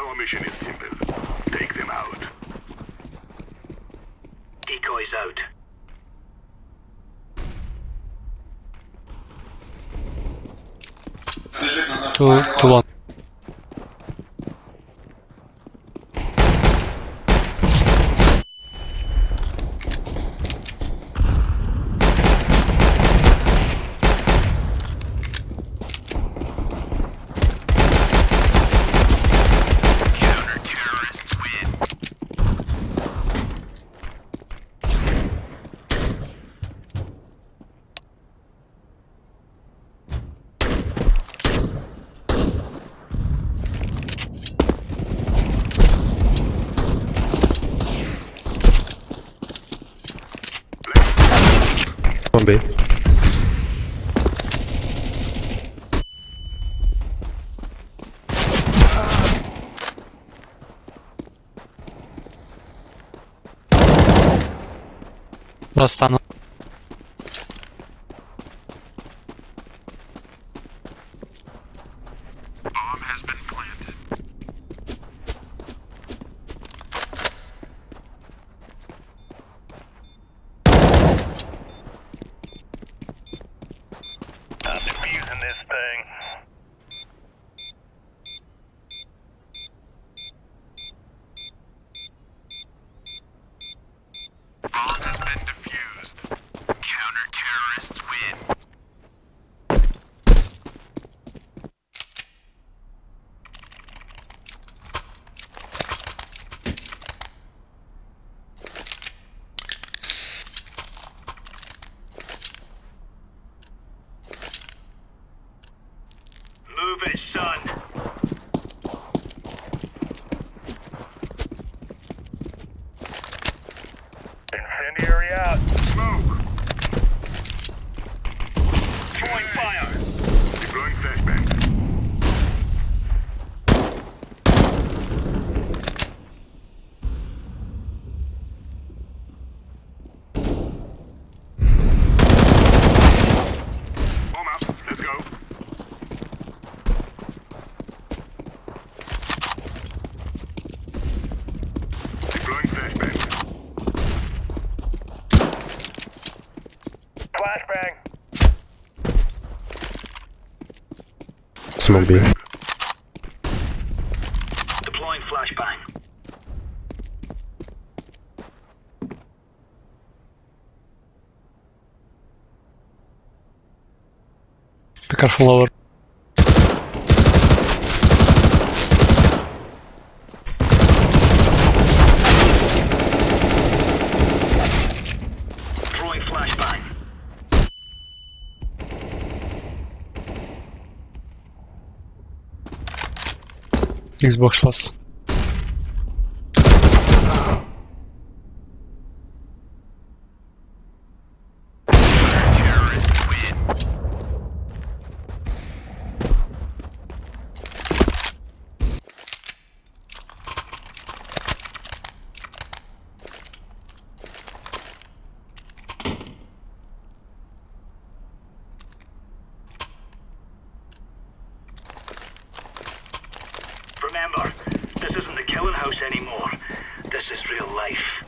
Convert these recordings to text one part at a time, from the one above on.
Our mission is simple. Take them out. Decoys out. Too, too long. B, Nossa, tá no... Move Flashbang. Smoke B. Deploying flashbang. Be careful Xbox last. The anymore. This is real life.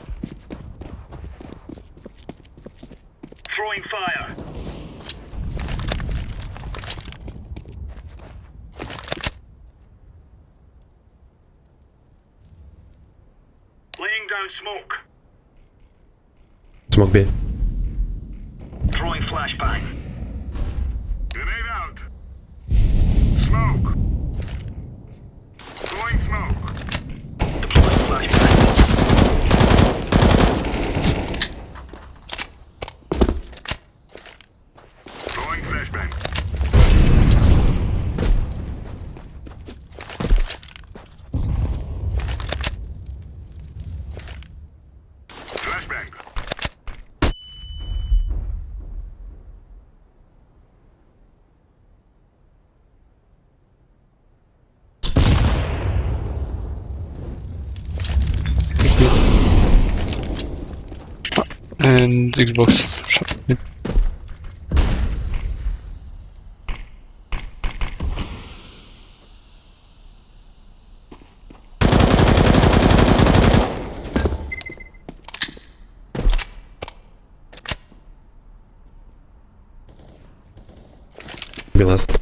Throwing fire. Laying down smoke. Smoke B. Throwing flashbang. and Xbox. Be last.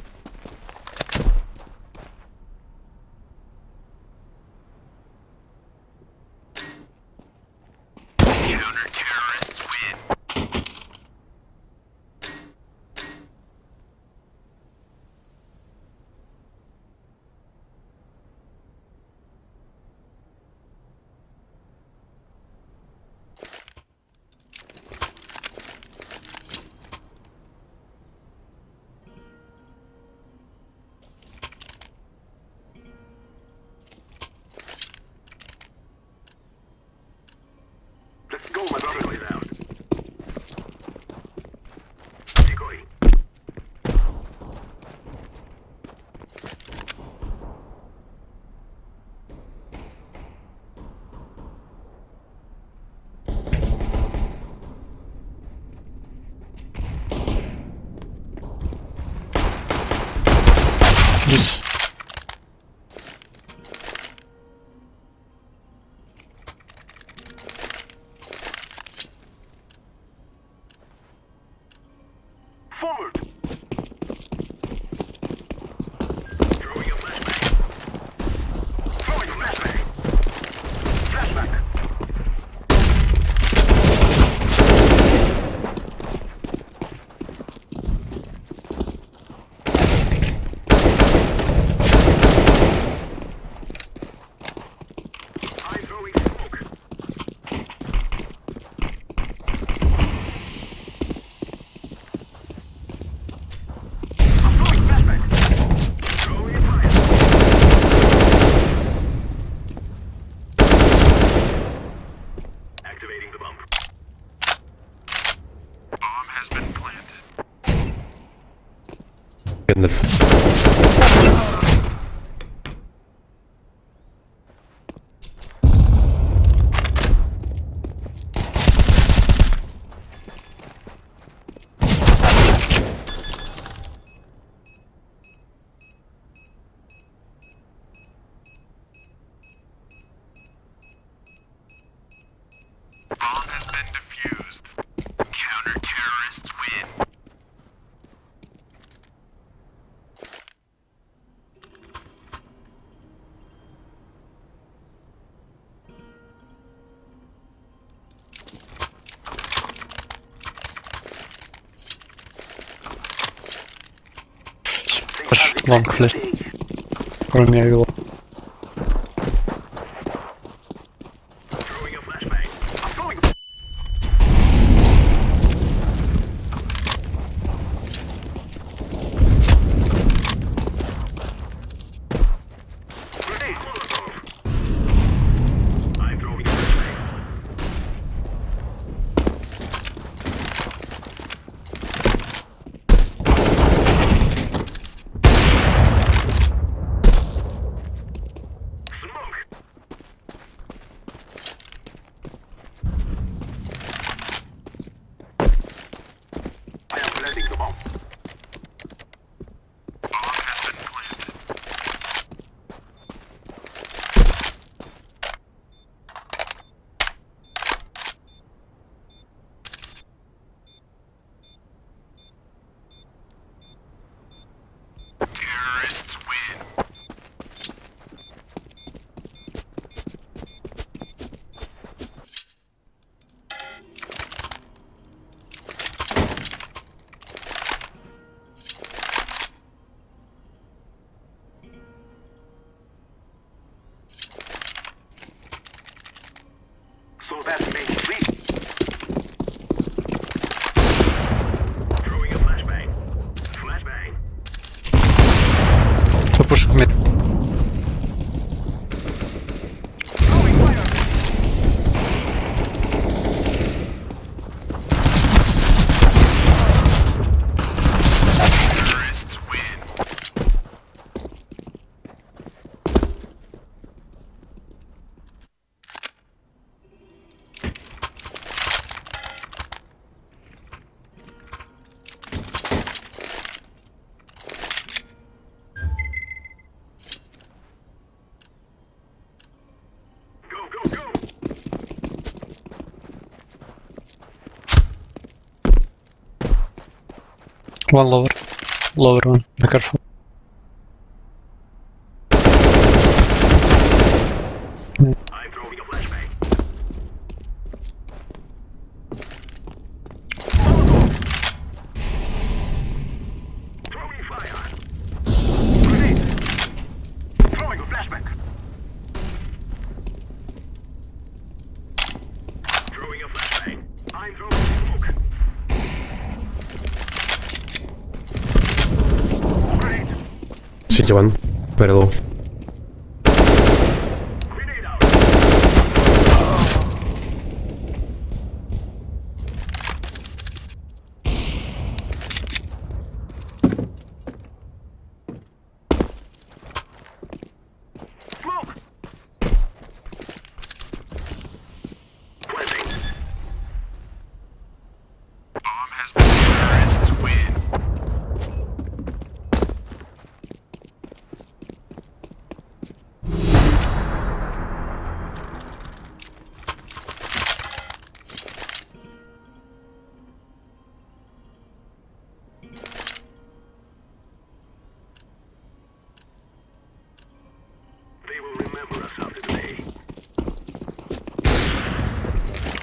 Лонг флеш. Кроме меня вела. One lower. Lower one. Be careful. llevan. Perdón.